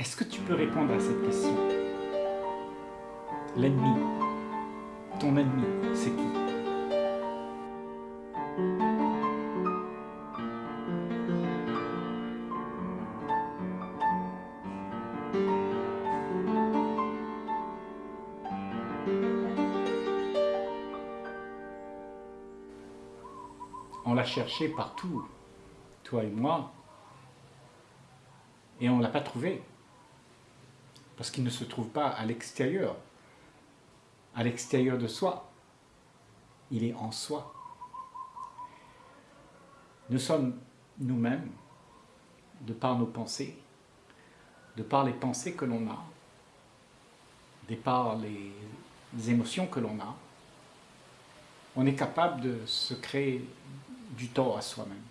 Est-ce que tu peux répondre à cette question? L'ennemi, ton ennemi, c'est qui? On l'a cherché partout, toi et moi, et on ne l'a pas trouvé. Parce qu'il ne se trouve pas à l'extérieur, à l'extérieur de soi. Il est en soi. Nous sommes nous-mêmes, de par nos pensées, de par les pensées que l'on a, de par les émotions que l'on a, on est capable de se créer du tort à soi-même.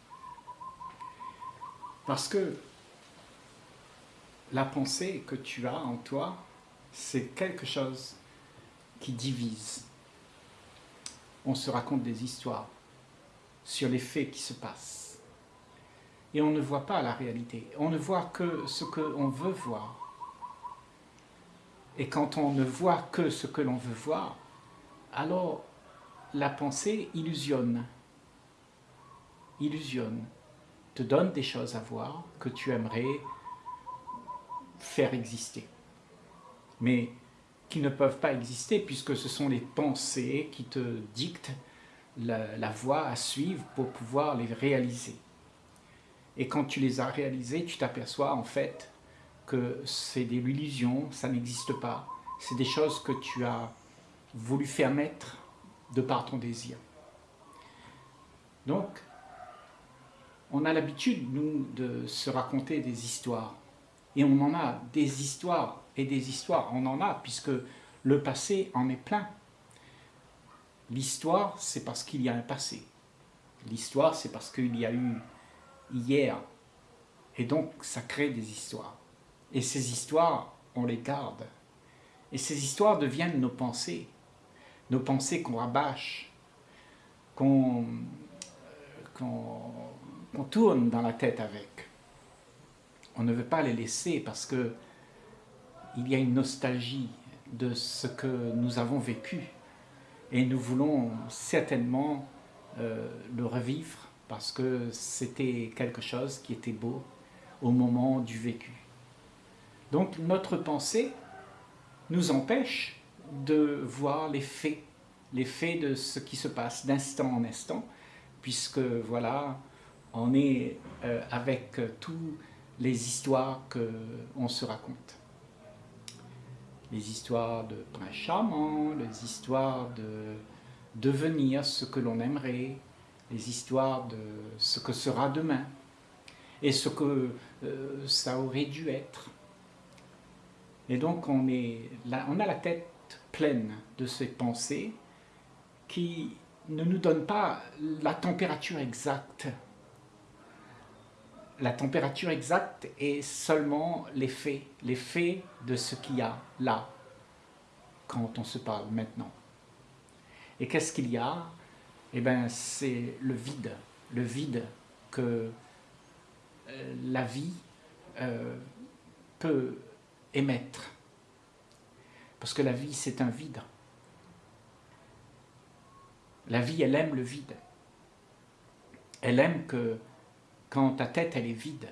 Parce que la pensée que tu as en toi, c'est quelque chose qui divise. On se raconte des histoires sur les faits qui se passent. Et on ne voit pas la réalité. On ne voit que ce qu'on veut voir. Et quand on ne voit que ce que l'on veut voir, alors la pensée illusionne. Illusionne. Te donne des choses à voir que tu aimerais faire exister. Mais qui ne peuvent pas exister puisque ce sont les pensées qui te dictent la, voie à suivre pour pouvoir les réaliser. Et quand tu les as réalisées, tu t'aperçois en fait que c'est des illusions, ça n'existe pas. C'est des choses que tu as voulu faire naître de par ton désir. Donc, on a l'habitude, nous, de se raconter des histoires. Et on en a des histoires et des histoires, on en a, puisque le passé en est plein. L'histoire, c'est parce qu'il y a un passé. L'histoire, c'est parce qu'il y a eu hier. Et donc, ça crée des histoires. Et ces histoires, on les garde. Et ces histoires deviennent nos pensées. Nos pensées qu'on rabâche, qu'on tourne dans la tête avec on ne veut pas les laisser parce que il y a une nostalgie de ce que nous avons vécu et nous voulons certainement euh, le revivre parce que c'était quelque chose qui était beau au moment du vécu. Donc notre pensée nous empêche de voir les faits, les faits de ce qui se passe d'instant en instant, puisque voilà, on est euh, avec tout les histoires qu'on se raconte. Les histoires de prince charmant, les histoires de devenir ce que l'on aimerait, les histoires de ce que sera demain et ce que euh, ça aurait dû être. Et donc on, est on a la tête pleine de ces pensées qui ne nous donnent pas la température exacte la température exacte est seulement l'effet, l'effet de ce qu'il y a là, quand on se parle maintenant. Et qu'est-ce qu'il y a? Eh bien, c'est le vide, le vide que euh, la vie euh, peut émettre. Parce que la vie, c'est un vide. La vie, elle aime le vide. Elle aime que quand ta tête elle est vide,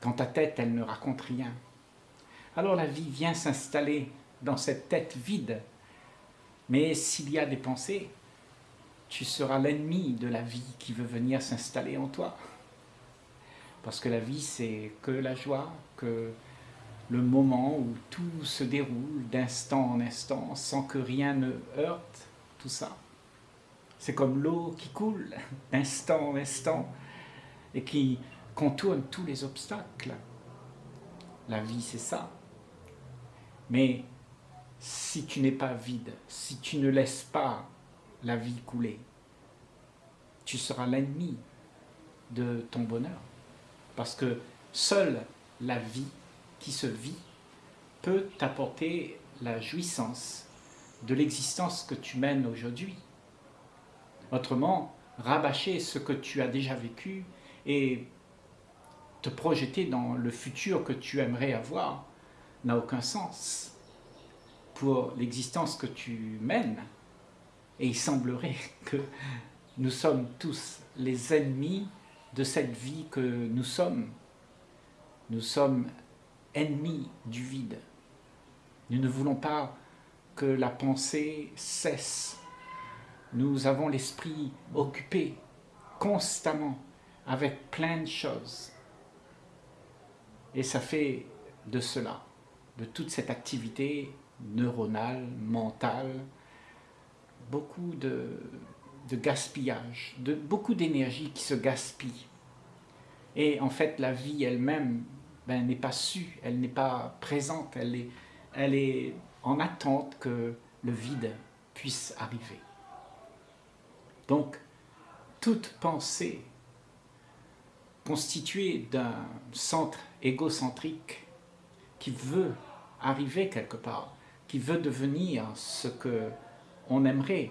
quand ta tête elle ne raconte rien. Alors la vie vient s'installer dans cette tête vide. Mais s'il y a des pensées, tu seras l'ennemi de la vie qui veut venir s'installer en toi. Parce que la vie, c'est que la joie, que le moment où tout se déroule d'instant en instant, sans que rien ne heurte tout ça. C'est comme l'eau qui coule d'instant en instant, et qui contourne tous les obstacles. La vie, c'est ça. Mais si tu n'es pas vide, si tu ne laisses pas la vie couler, tu seras l'ennemi de ton bonheur. Parce que seule la vie qui se vit peut t'apporter la jouissance de l'existence que tu mènes aujourd'hui. Autrement, rabâcher ce que tu as déjà vécu et te projeter dans le futur que tu aimerais avoir n'a aucun sens pour l'existence que tu mènes. Et il semblerait que nous sommes tous les ennemis de cette vie que nous sommes. Nous sommes ennemis du vide. Nous ne voulons pas que la pensée cesse. Nous avons l'esprit occupé constamment avec plein de choses. Et ça fait de cela, de toute cette activité neuronale, mentale, beaucoup de, gaspillage, de beaucoup d'énergie qui se gaspille. Et en fait, la vie elle-même ben, n'est pas sue, elle n'est pas présente, elle est en attente que le vide puisse arriver. Donc, toute pensée constituée d'un centre égocentrique qui veut arriver quelque part, qui veut devenir ce que on aimerait,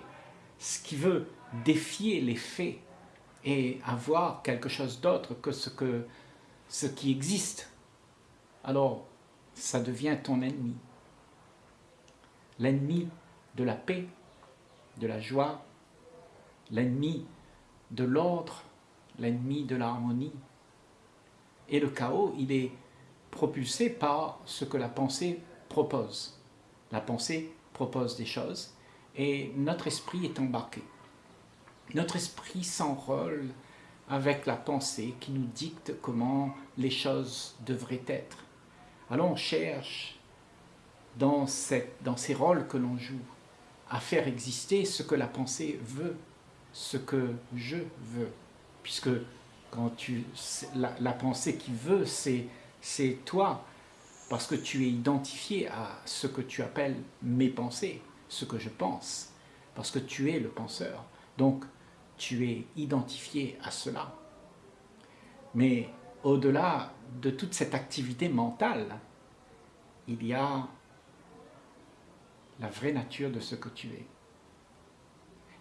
ce qui veut défier les faits et avoir quelque chose d'autre que ce, que ce qui existe, alors ça devient ton ennemi. L'ennemi de la paix, de la joie, l'ennemi de l'ordre, l'ennemi de l'harmonie. Et le chaos, il est propulsé par ce que la pensée propose. La pensée propose des choses et notre esprit est embarqué. Notre esprit s'enrôle avec la pensée qui nous dicte comment les choses devraient être. Alors on cherche dans, dans ces rôles que l'on joue à faire exister ce que la pensée veut, ce que je veux. Puisque quand tu, la, la pensée qui veut, c'est toi, parce que tu es identifié à ce que tu appelles mes pensées, ce que je pense, parce que tu es le penseur. Donc, tu es identifié à cela. Mais au-delà de toute cette activité mentale, il y a la vraie nature de ce que tu es.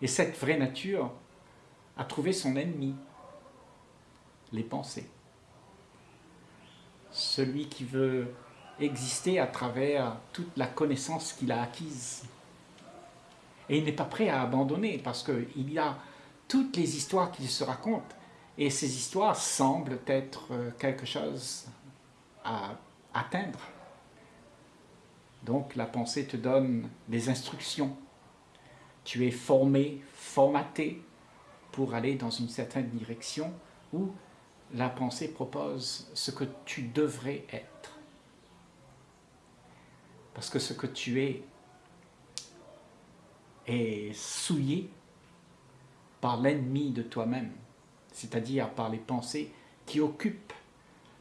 Et cette vraie nature a trouvé son ennemi, les pensées. Celui qui veut exister à travers toute la connaissance qu'il a acquise. Et il n'est pas prêt à abandonner parce qu'il y a toutes les histoires qu'il se raconte. Et ces histoires semblent être euh, quelque chose à atteindre. Donc la pensée te donne des instructions. Tu es formé, formaté pour aller dans une certaine direction où la pensée propose ce que tu devrais être. Parce que ce que tu es est souillé par l'ennemi de toi-même, c'est-à-dire par les pensées qui occupent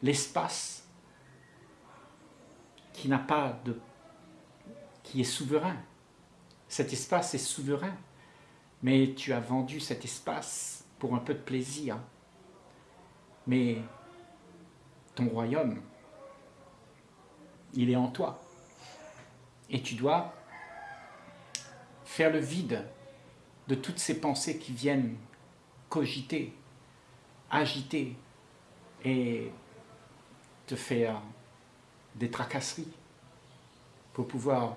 l'espace qui n'a pas de qui est souverain. Cet espace est souverain, mais tu as vendu cet espace pour un peu de plaisir. Mais ton royaume, il est en toi. Et tu dois faire le vide de toutes ces pensées qui viennent cogiter, agiter et te faire des tracasseries pour pouvoir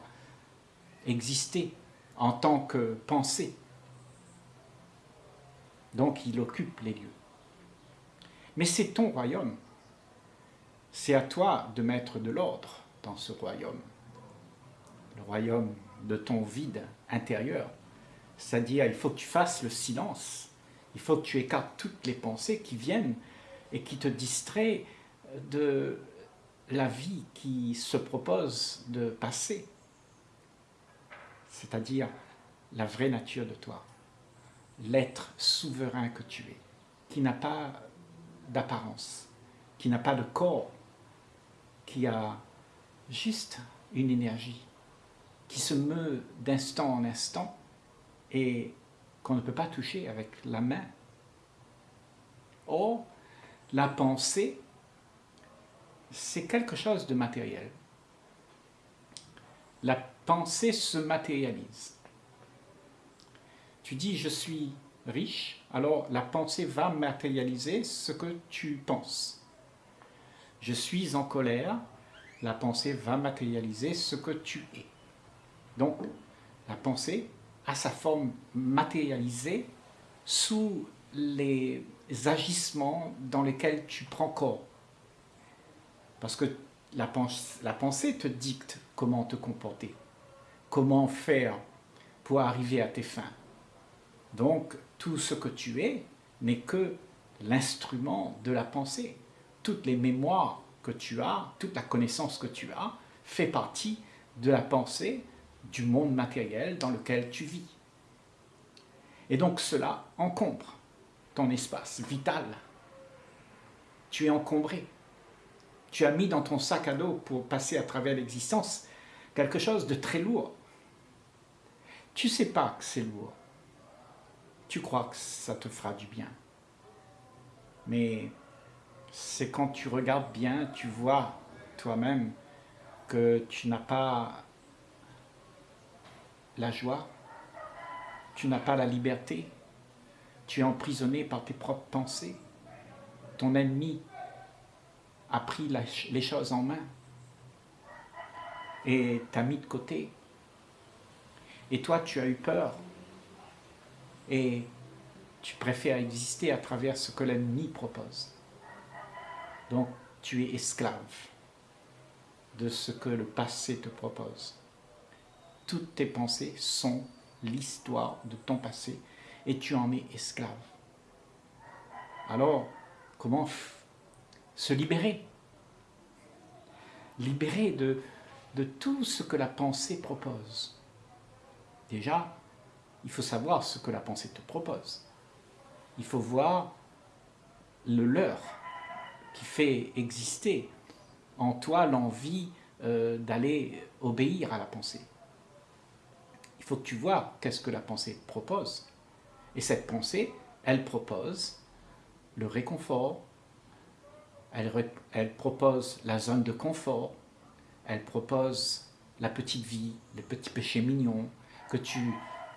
exister en tant que pensée. Donc il occupe les lieux. Mais c'est ton royaume. C'est à toi de mettre de l'ordre dans ce royaume. Le royaume de ton vide intérieur. C'est-à-dire, il faut que tu fasses le silence. Il faut que tu écartes toutes les pensées qui viennent et qui te distraient de la vie qui se propose de passer c'est-à-dire la vraie nature de toi, l'être souverain que tu es, qui n'a pas d'apparence, qui n'a pas de corps, qui a juste une énergie, qui se meut d'instant en instant et qu'on ne peut pas toucher avec la main. Or, la pensée, c'est quelque chose de matériel. La pensée se matérialise. Tu dis je suis riche, alors la pensée va matérialiser ce que tu penses. je suis en colère, la pensée va matérialiser ce que tu es. Donc, la pensée a sa forme matérialisée sous les agissements dans lesquels tu prends corps. Parce que la, pensée te dicte comment te comporter, comment faire pour arriver à tes fins. Donc, tout ce que tu es n'est que l'instrument de la pensée. Toutes les mémoires que tu as, toute la connaissance que tu as, fait partie de la pensée du monde matériel dans lequel tu vis. Et donc cela encombre ton espace vital. Tu es encombré. Tu as mis dans ton sac à dos pour passer à travers l'existence quelque chose de très lourd. Tu sais pas que c'est lourd. Tu crois que ça te fera du bien. Mais c'est quand tu regardes bien, tu vois toi-même que tu n'as pas la joie, tu n'as pas la liberté, tu es emprisonné par tes propres pensées. Ton ennemi a pris les choses en main et t'a mis de côté. Et toi, tu as eu peur et tu préfères exister à travers ce que l'ennemi propose. Donc, tu es esclave de ce que le passé te propose. Toutes tes pensées sont l'histoire de ton passé et tu en es esclave. Alors, comment se libérer? Libérer de, de tout ce que la pensée propose. Déjà, il faut savoir ce que la pensée te propose. Il faut voir le leur qui fait exister en toi l'envie euh, d'aller obéir à la pensée. Il faut que tu vois qu'est-ce que la pensée propose. Et cette pensée, elle propose le réconfort, elle, elle propose la zone de confort, elle propose la petite vie, les petits péchés mignons que tu,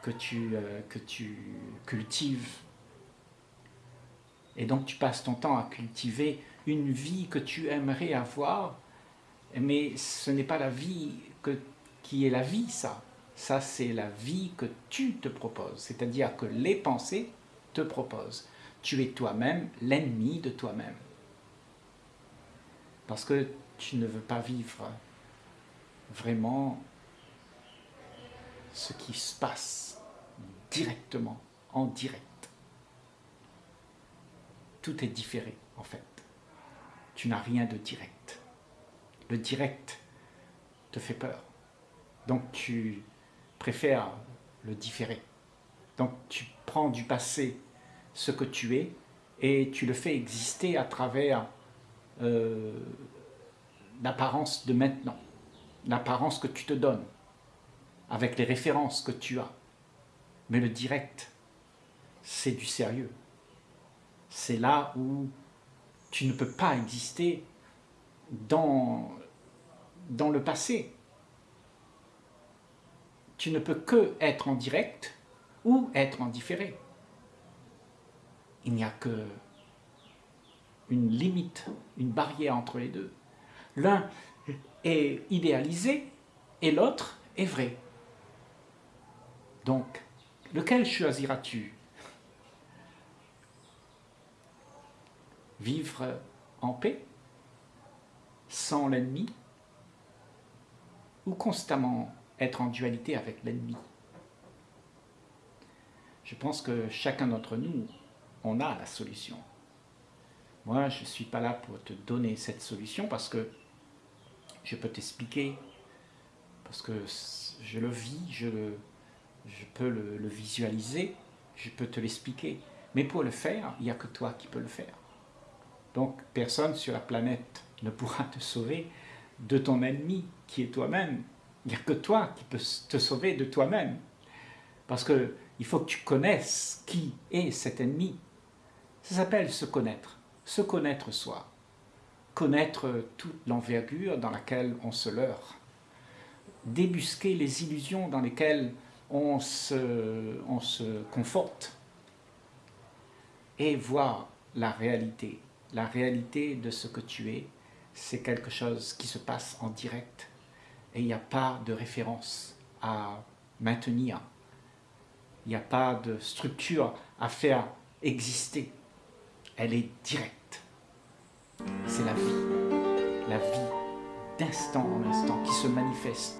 que tu, euh, que tu cultives. Et donc tu passes ton temps à cultiver une vie que tu aimerais avoir, mais ce n'est pas la vie que, qui est la vie, ça. Ça, c'est la vie que tu te proposes, c'est-à-dire que les pensées te proposent. Tu es toi-même l'ennemi de toi-même. Parce que tu ne veux pas vivre vraiment ce qui se passe directement, en direct. Tout est différé, en fait. Tu n'as rien de direct. Le direct te fait peur. Donc tu préfère le différer. Donc tu prends du passé ce que tu es et tu le fais exister à travers euh, l'apparence de maintenant, l'apparence que tu te donnes, avec les références que tu as. Mais le direct, c'est du sérieux. C'est là où tu ne peux pas exister dans, le passé tu ne peux que être en direct ou être en différé. Il n'y a que une limite, une barrière entre les deux. L'un est idéalisé et l'autre est vrai. Donc, lequel choisiras-tu? Vivre en paix, sans l'ennemi, ou constamment être en dualité avec l'ennemi? Je pense que chacun d'entre nous, on a la solution. Moi, je ne suis pas là pour te donner cette solution parce que je peux t'expliquer, parce que je le vis, je, je peux le, visualiser, je peux te l'expliquer. Mais pour le faire, il n'y a que toi qui peux le faire. Donc personne sur la planète ne pourra te sauver de ton ennemi qui est toi-même. Il n'y a que toi qui peux te sauver de toi-même. Parce qu'il faut que tu connaisses qui est cet ennemi. Ça s'appelle se connaître. Se connaître soi. Connaître toute l'envergure dans laquelle on se leurre. Débusquer les illusions dans lesquelles on se, on se conforte. Et voir la réalité. La réalité de ce que tu es, c'est quelque chose qui se passe en direct et il n'y a pas de référence à maintenir. Il n'y a pas de structure à faire exister. Elle est directe. C'est la vie. La vie d'instant en instant qui se manifeste.